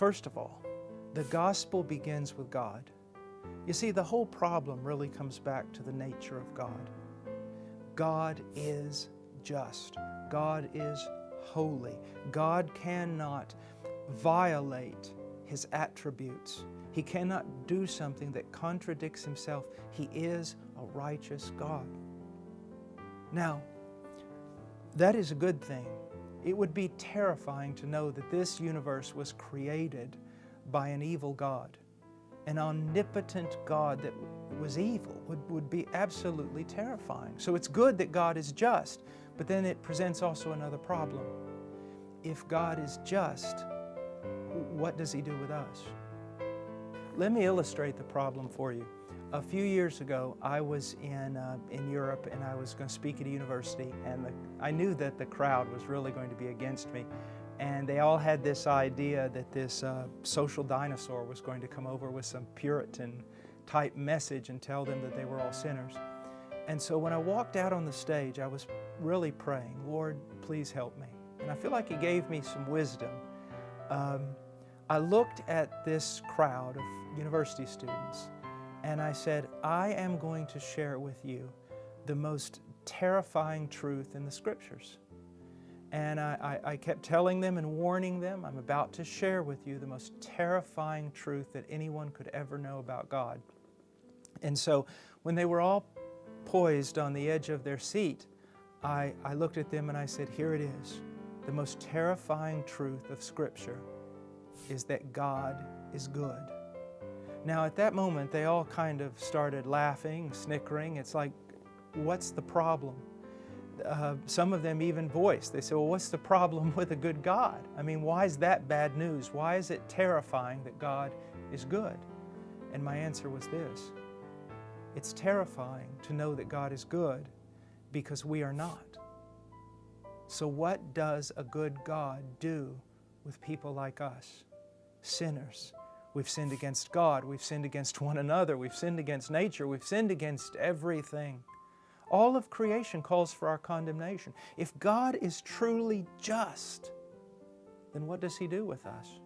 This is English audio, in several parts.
First of all, the gospel begins with God. You see, the whole problem really comes back to the nature of God. God is just. God is holy. God cannot violate His attributes. He cannot do something that contradicts Himself. He is a righteous God. Now, that is a good thing. It would be terrifying to know that this universe was created by an evil God. An omnipotent God that was evil would, would be absolutely terrifying. So it's good that God is just, but then it presents also another problem. If God is just, what does He do with us? Let me illustrate the problem for you. A few years ago, I was in, uh, in Europe and I was going to speak at a university and the, I knew that the crowd was really going to be against me. And they all had this idea that this uh, social dinosaur was going to come over with some Puritan type message and tell them that they were all sinners. And so when I walked out on the stage, I was really praying, Lord, please help me. And I feel like He gave me some wisdom. Um, I looked at this crowd of university students and I said, I am going to share with you the most terrifying truth in the Scriptures. And I, I, I, kept telling them and warning them, I'm about to share with you the most terrifying truth that anyone could ever know about God. And so when they were all poised on the edge of their seat, I, I looked at them and I said, here it is. The most terrifying truth of Scripture is that God is good. Now at that moment, they all kind of started laughing, snickering. It's like, what's the problem? Uh, some of them even voiced. They said, well, what's the problem with a good God? I mean, why is that bad news? Why is it terrifying that God is good? And my answer was this. It's terrifying to know that God is good because we are not. So what does a good God do with people like us, sinners, We've sinned against God, we've sinned against one another, we've sinned against nature, we've sinned against everything. All of creation calls for our condemnation. If God is truly just, then what does He do with us?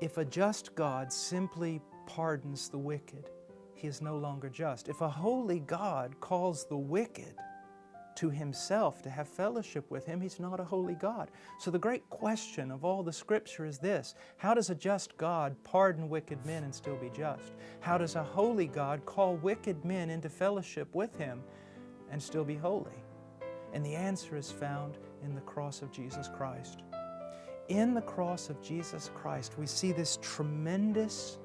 If a just God simply pardons the wicked, He is no longer just. If a holy God calls the wicked to himself, to have fellowship with him, he's not a holy God. So the great question of all the scripture is this, how does a just God pardon wicked men and still be just? How does a holy God call wicked men into fellowship with him and still be holy? And the answer is found in the cross of Jesus Christ. In the cross of Jesus Christ, we see this tremendous,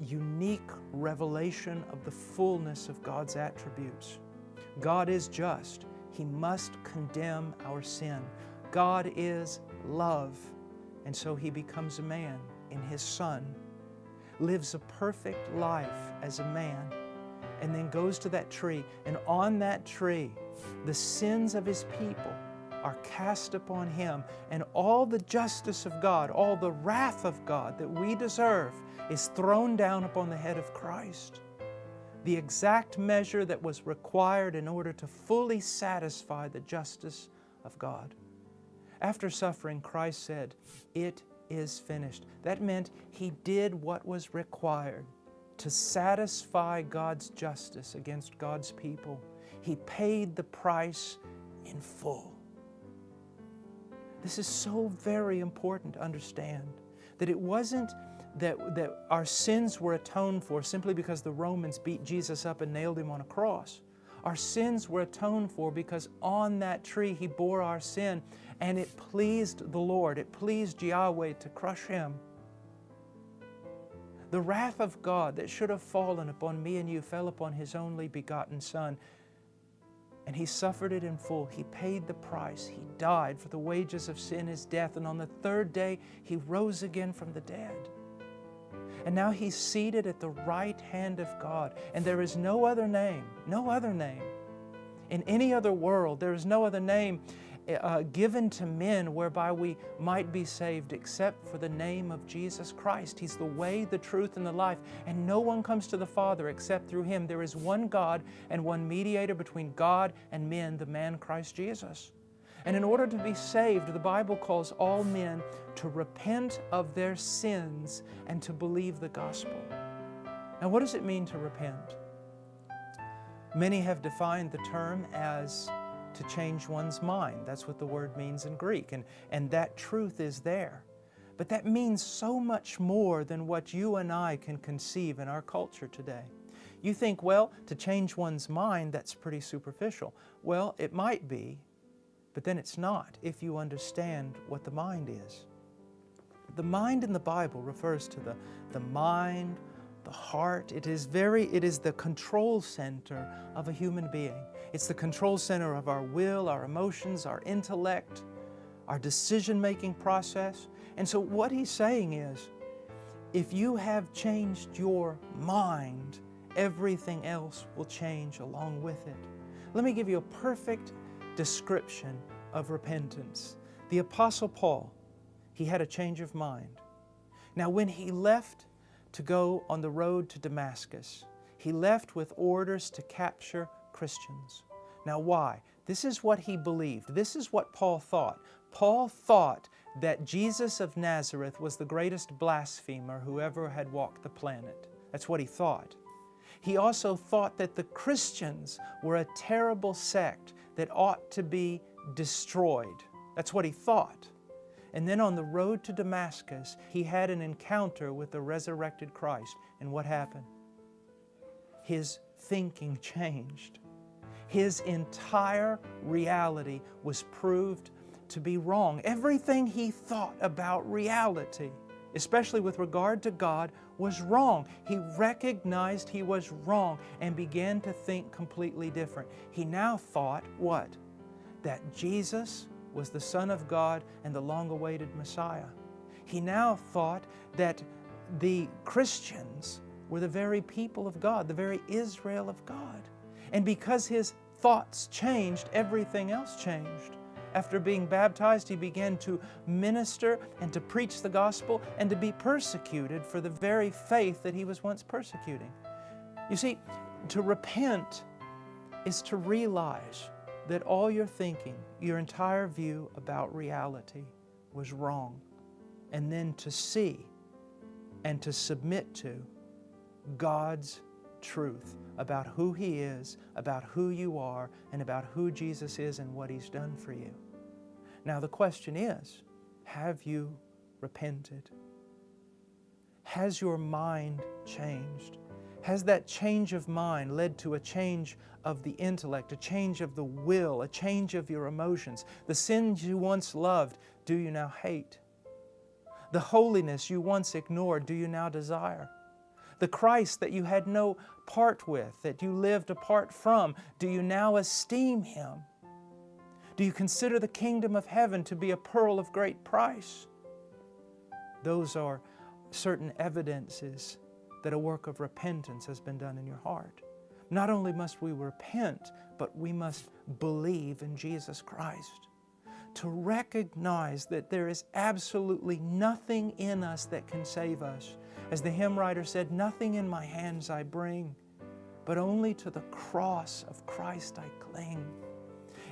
unique revelation of the fullness of God's attributes. God is just. He must condemn our sin. God is love, and so He becomes a man in His Son, lives a perfect life as a man, and then goes to that tree, and on that tree, the sins of His people are cast upon Him, and all the justice of God, all the wrath of God that we deserve is thrown down upon the head of Christ the exact measure that was required in order to fully satisfy the justice of God. After suffering, Christ said, It is finished. That meant He did what was required to satisfy God's justice against God's people. He paid the price in full. This is so very important to understand that it wasn't that, that our sins were atoned for simply because the Romans beat Jesus up and nailed Him on a cross. Our sins were atoned for because on that tree He bore our sin and it pleased the Lord, it pleased Yahweh to crush Him. The wrath of God that should have fallen upon me and you fell upon His only begotten Son and He suffered it in full. He paid the price. He died for the wages of sin is death and on the third day He rose again from the dead. And now he's seated at the right hand of God. And there is no other name, no other name. In any other world, there is no other name uh, given to men whereby we might be saved except for the name of Jesus Christ. He's the way, the truth, and the life. And no one comes to the Father except through Him. There is one God and one mediator between God and men, the man Christ Jesus. And in order to be saved, the Bible calls all men to repent of their sins and to believe the gospel. Now, what does it mean to repent? Many have defined the term as to change one's mind. That's what the word means in Greek, and, and that truth is there. But that means so much more than what you and I can conceive in our culture today. You think, well, to change one's mind, that's pretty superficial. Well, it might be, but then it's not if you understand what the mind is. The mind in the Bible refers to the, the mind, the heart. It is very, it is the control center of a human being. It's the control center of our will, our emotions, our intellect, our decision-making process. And so what he's saying is, if you have changed your mind, everything else will change along with it. Let me give you a perfect description of repentance. The Apostle Paul, he had a change of mind. Now when he left to go on the road to Damascus, he left with orders to capture Christians. Now why? This is what he believed. This is what Paul thought. Paul thought that Jesus of Nazareth was the greatest blasphemer who ever had walked the planet. That's what he thought. He also thought that the Christians were a terrible sect that ought to be destroyed. That's what he thought. And then on the road to Damascus, he had an encounter with the resurrected Christ. And what happened? His thinking changed his entire reality was proved to be wrong. Everything he thought about reality, especially with regard to God, was wrong. He recognized he was wrong and began to think completely different. He now thought what? That Jesus was the Son of God and the long-awaited Messiah. He now thought that the Christians were the very people of God, the very Israel of God. And because his thoughts changed, everything else changed. After being baptized, he began to minister and to preach the gospel and to be persecuted for the very faith that he was once persecuting. You see, to repent is to realize that all your thinking, your entire view about reality was wrong. And then to see and to submit to God's truth about who He is, about who you are, and about who Jesus is and what He's done for you. Now the question is, have you repented? Has your mind changed? Has that change of mind led to a change of the intellect, a change of the will, a change of your emotions? The sins you once loved, do you now hate? The holiness you once ignored, do you now desire? The Christ that you had no part with, that you lived apart from, do you now esteem Him? Do you consider the kingdom of heaven to be a pearl of great price? Those are certain evidences that a work of repentance has been done in your heart. Not only must we repent, but we must believe in Jesus Christ. To recognize that there is absolutely nothing in us that can save us, as the hymn writer said, nothing in my hands I bring, but only to the cross of Christ I cling.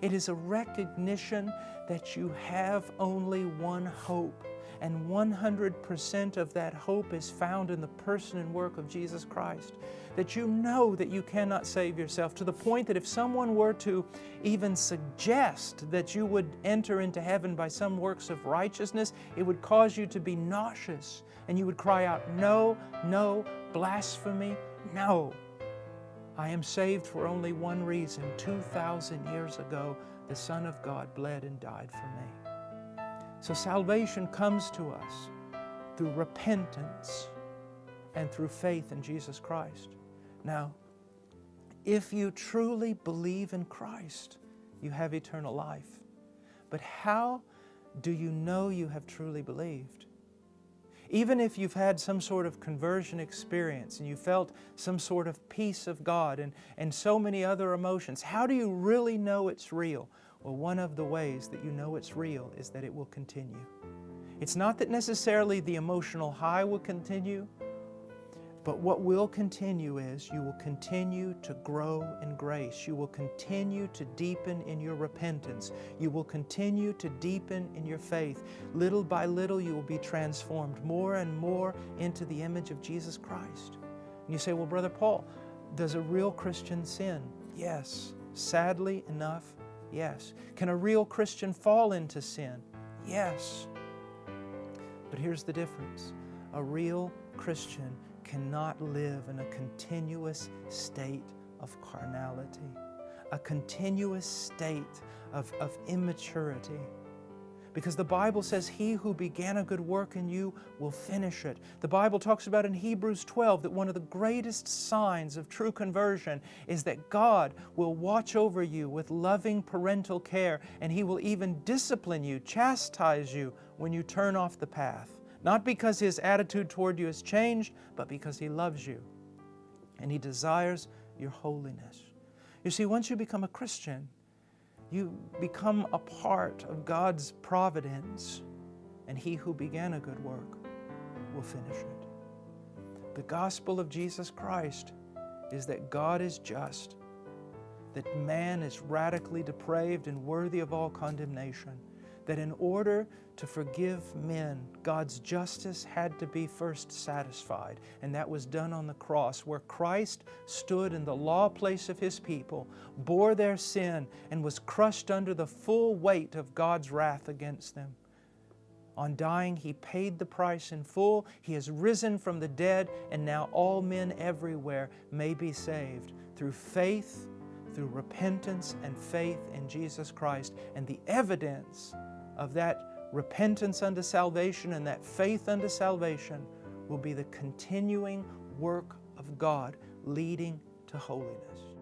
It is a recognition that you have only one hope, and 100% of that hope is found in the person and work of Jesus Christ. That you know that you cannot save yourself to the point that if someone were to even suggest that you would enter into heaven by some works of righteousness, it would cause you to be nauseous and you would cry out, No, no, blasphemy, no. I am saved for only one reason. 2,000 years ago, the Son of God bled and died for me. So salvation comes to us through repentance and through faith in Jesus Christ. Now, if you truly believe in Christ, you have eternal life. But how do you know you have truly believed? Even if you've had some sort of conversion experience and you felt some sort of peace of God and, and so many other emotions, how do you really know it's real? Well, one of the ways that you know it's real is that it will continue. It's not that necessarily the emotional high will continue. But what will continue is you will continue to grow in grace. You will continue to deepen in your repentance. You will continue to deepen in your faith. Little by little, you will be transformed more and more into the image of Jesus Christ. And you say, Well, Brother Paul, does a real Christian sin? Yes. Sadly enough, yes. Can a real Christian fall into sin? Yes. But here's the difference a real Christian cannot live in a continuous state of carnality, a continuous state of, of immaturity. Because the Bible says, He who began a good work in you will finish it. The Bible talks about in Hebrews 12 that one of the greatest signs of true conversion is that God will watch over you with loving parental care, and He will even discipline you, chastise you when you turn off the path. Not because his attitude toward you has changed, but because he loves you and he desires your holiness. You see, once you become a Christian, you become a part of God's providence, and he who began a good work will finish it. The gospel of Jesus Christ is that God is just, that man is radically depraved and worthy of all condemnation that in order to forgive men, God's justice had to be first satisfied, and that was done on the cross, where Christ stood in the law place of His people, bore their sin, and was crushed under the full weight of God's wrath against them. On dying, He paid the price in full. He has risen from the dead, and now all men everywhere may be saved through faith, through repentance and faith in Jesus Christ. And the evidence of that repentance unto salvation and that faith unto salvation will be the continuing work of God leading to holiness.